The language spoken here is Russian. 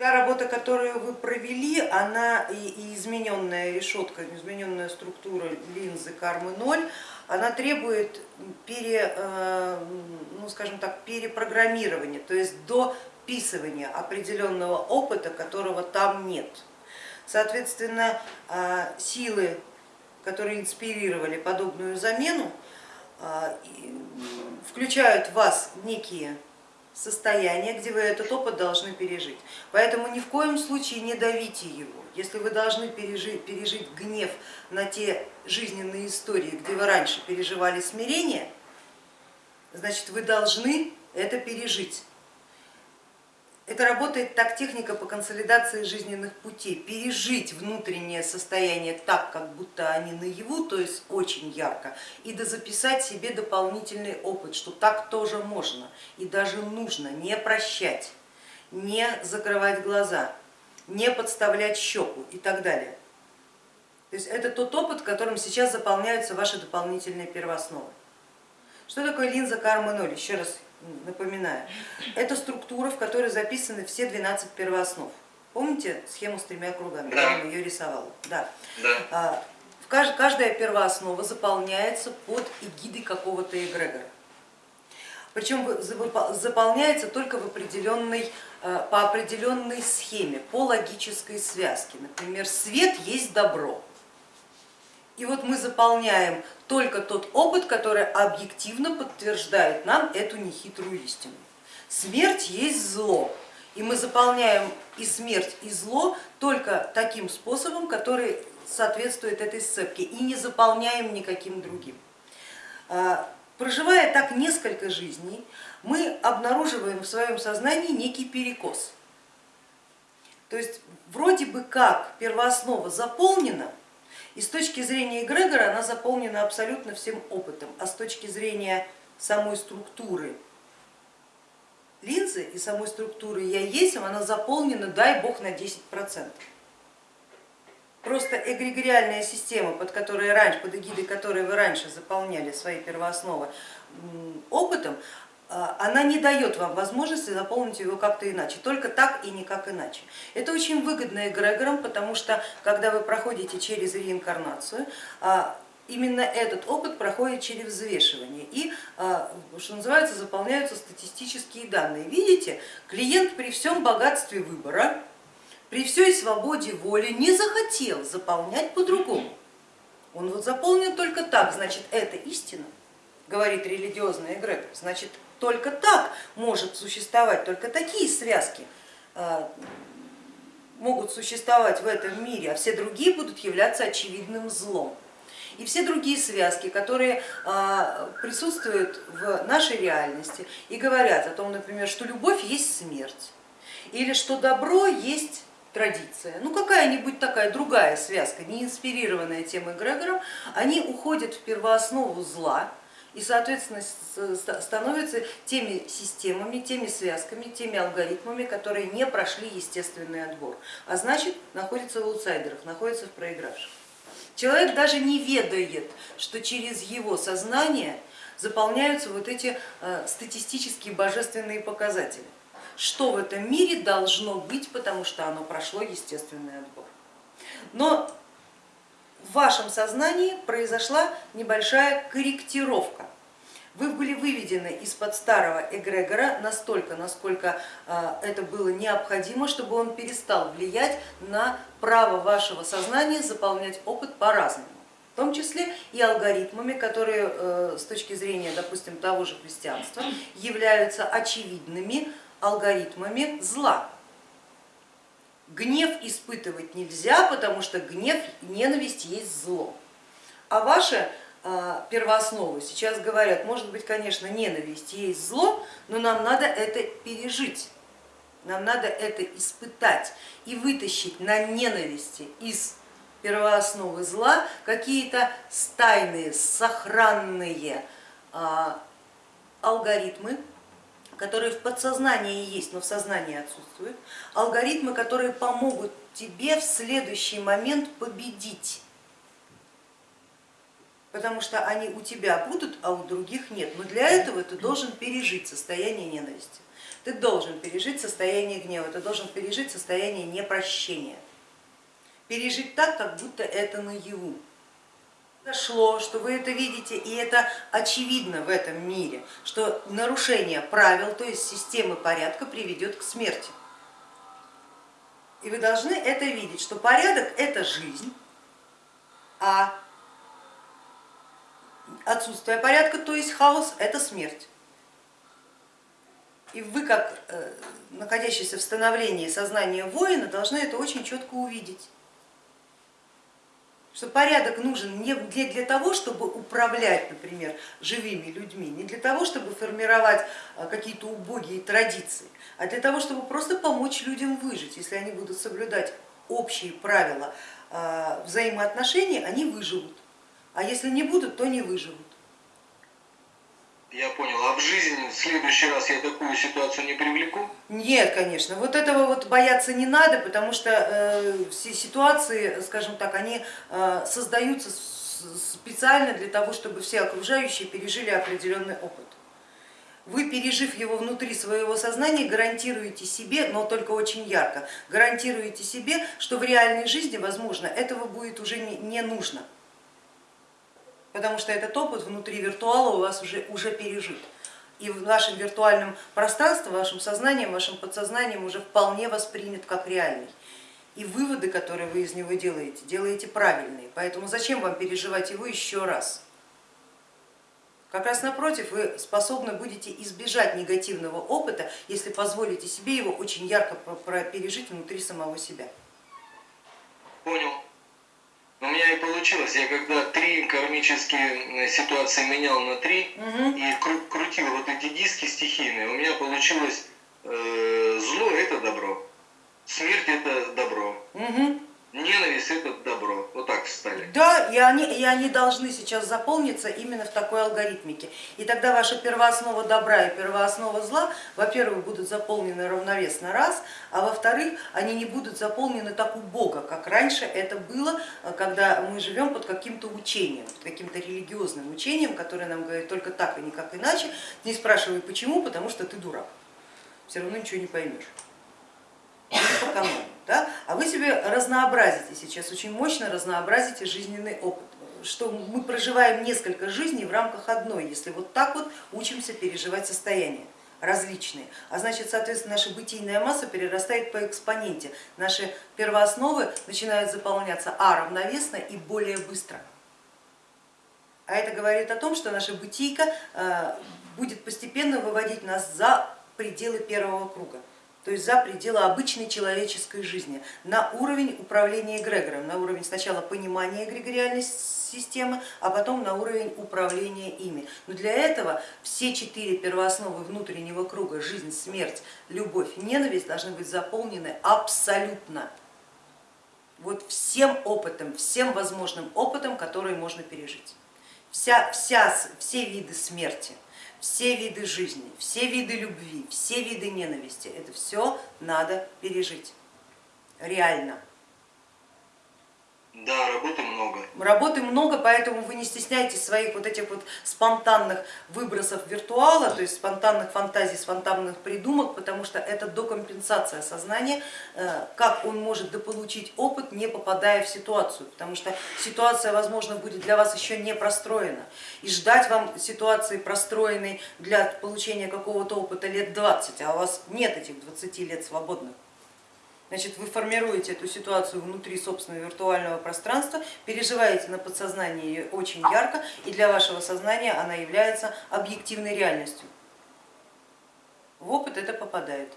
Та работа, которую вы провели, она и, измененная решетка, измененная структура линзы кармы 0, она требует пере, э, ну, скажем так, перепрограммирования, то есть дописывания определенного опыта, которого там нет. Соответственно, э, силы, которые инспирировали подобную замену, э, включают в вас некие состояние, где вы этот опыт должны пережить. Поэтому ни в коем случае не давите его. Если вы должны пережить, пережить гнев на те жизненные истории, где вы раньше переживали смирение, значит вы должны это пережить. Это работает так техника по консолидации жизненных путей. Пережить внутреннее состояние так, как будто они наяву, то есть очень ярко, и дозаписать себе дополнительный опыт, что так тоже можно и даже нужно не прощать, не закрывать глаза, не подставлять щеку и так далее. То есть это тот опыт, которым сейчас заполняются ваши дополнительные первоосновы. Что такое линза кармы 0? Еще раз напоминаю, это структура, в которой записаны все 12 первооснов. Помните схему с тремя кругами? Да. Я ее рисовала. Да. да. А, каждая первооснова заполняется под эгидой какого-то эгрегора. Причем заполняется только в определенной, а, по определенной схеме, по логической связке. Например, свет есть добро. И вот мы заполняем только тот опыт, который объективно подтверждает нам эту нехитрую истину. Смерть есть зло, и мы заполняем и смерть, и зло только таким способом, который соответствует этой сцепке, и не заполняем никаким другим. А, проживая так несколько жизней, мы обнаруживаем в своем сознании некий перекос. То есть вроде бы как первооснова заполнена, и с точки зрения эгрегора она заполнена абсолютно всем опытом, а с точки зрения самой структуры линзы и самой структуры я есть, она заполнена, дай бог, на 10%. Просто эгрегориальная система, под, которой раньше, под эгидой которой вы раньше заполняли свои первоосновы опытом, она не дает вам возможности заполнить его как-то иначе, только так и никак иначе. Это очень выгодно эгрегорам, потому что когда вы проходите через реинкарнацию, а, именно этот опыт проходит через взвешивание и, а, что называется, заполняются статистические данные. Видите, клиент при всем богатстве выбора, при всей свободе воли не захотел заполнять по-другому. Он вот заполнил только так, значит это истина, говорит религиозный эгрегор, значит только так может существовать, только такие связки а, могут существовать в этом мире, а все другие будут являться очевидным злом. И все другие связки, которые а, присутствуют в нашей реальности и говорят о том, например, что любовь есть смерть, или что добро есть традиция, ну какая-нибудь такая другая связка, не инспирированная тем эгрегором, они уходят в первооснову зла, и, соответственно, становятся теми системами, теми связками, теми алгоритмами, которые не прошли естественный отбор, а значит находятся в аутсайдерах, находятся в проигравших. Человек даже не ведает, что через его сознание заполняются вот эти э, статистические божественные показатели, что в этом мире должно быть, потому что оно прошло естественный отбор. Но в вашем сознании произошла небольшая корректировка. Вы были выведены из-под старого эгрегора настолько, насколько а, это было необходимо, чтобы он перестал влиять на право вашего сознания заполнять опыт по-разному в том числе и алгоритмами, которые э, с точки зрения, допустим, того же христианства являются очевидными алгоритмами зла. Гнев испытывать нельзя, потому что гнев ненависть есть зло. А ваши а, первоосновы сейчас говорят, может быть, конечно, ненависть есть зло, но нам надо это пережить, нам надо это испытать и вытащить на ненависти из первоосновы зла какие-то стайные, сохранные а, алгоритмы, которые в подсознании есть, но в сознании отсутствуют, алгоритмы, которые помогут тебе в следующий момент победить. потому что они у тебя будут, а у других нет. Но для этого ты должен пережить состояние ненависти, ты должен пережить состояние гнева, ты должен пережить состояние непрощения. Пережить так, как будто это наяву. Дошло, что вы это видите, и это очевидно в этом мире, что нарушение правил, то есть системы порядка приведет к смерти. И вы должны это видеть, что порядок это жизнь, а отсутствие порядка, то есть хаос, это смерть. И вы, как э, находящийся в становлении сознания воина, должны это очень четко увидеть. Что порядок нужен не для, для того, чтобы управлять, например, живыми людьми, не для того, чтобы формировать э, какие-то убогие традиции, а для того, чтобы просто помочь людям выжить. Если они будут соблюдать общие правила э, взаимоотношений, они выживут а если не будут, то не выживут. Я понял. А в жизни в следующий раз я такую ситуацию не привлеку? Нет, конечно. Вот этого вот бояться не надо, потому что э, все ситуации, скажем так, они э, создаются специально для того, чтобы все окружающие пережили определенный опыт. Вы, пережив его внутри своего сознания, гарантируете себе, но только очень ярко, гарантируете себе, что в реальной жизни, возможно, этого будет уже не, нужно потому что этот опыт внутри виртуала у вас уже, уже пережит. И в вашем виртуальном пространстве, вашим сознанием, вашим подсознанием уже вполне воспринят как реальный. И выводы, которые вы из него делаете, делаете правильные. Поэтому зачем вам переживать его еще раз? Как раз напротив, вы способны будете избежать негативного опыта, если позволите себе его очень ярко пережить внутри самого себя. Понял. У меня и получилось, я когда три кармические ситуации менял на три угу. и кру крутил вот эти диски стихийные, у меня получилось э, зло это добро, смерть это добро. Угу. Ненависть это добро, вот так встали. Да, они, и они должны сейчас заполниться именно в такой алгоритмике. И тогда ваша первооснова добра и первооснова зла, во-первых, будут заполнены равновесно раз, а во-вторых, они не будут заполнены так убого, как раньше это было, когда мы живем под каким-то учением, каким-то религиозным учением, которое нам говорит только так и никак иначе. Не спрашивай почему, потому что ты дурак, все равно ничего не поймешь. По канону да? а вы себе разнообразите сейчас, очень мощно разнообразите жизненный опыт, что мы проживаем несколько жизней в рамках одной, если вот так вот учимся переживать состояния различные, а значит, соответственно, наша бытийная масса перерастает по экспоненте, наши первоосновы начинают заполняться а равновесно и более быстро. А это говорит о том, что наша бытийка э, будет постепенно выводить нас за пределы первого круга то есть за пределы обычной человеческой жизни, на уровень управления эгрегором, на уровень сначала понимания эгрегориальной системы, а потом на уровень управления ими. Но для этого все четыре первоосновы внутреннего круга, жизнь, смерть, любовь, ненависть должны быть заполнены абсолютно. Вот всем опытом, всем возможным опытом, который можно пережить. Вся, вся, все виды смерти, все виды жизни, все виды любви, все виды ненависти, это все надо пережить реально. Да, работы много. Работы много, поэтому вы не стесняйтесь своих вот этих вот спонтанных выбросов виртуала, то есть спонтанных фантазий, спонтанных придумок, потому что это докомпенсация сознания, э, как он может дополучить опыт, не попадая в ситуацию, потому что ситуация, возможно, будет для вас еще не простроена. И ждать вам ситуации простроенной для получения какого-то опыта лет 20, а у вас нет этих 20 лет свободных. Значит, вы формируете эту ситуацию внутри собственного виртуального пространства, переживаете на подсознании ее очень ярко, и для вашего сознания она является объективной реальностью. В опыт это попадает.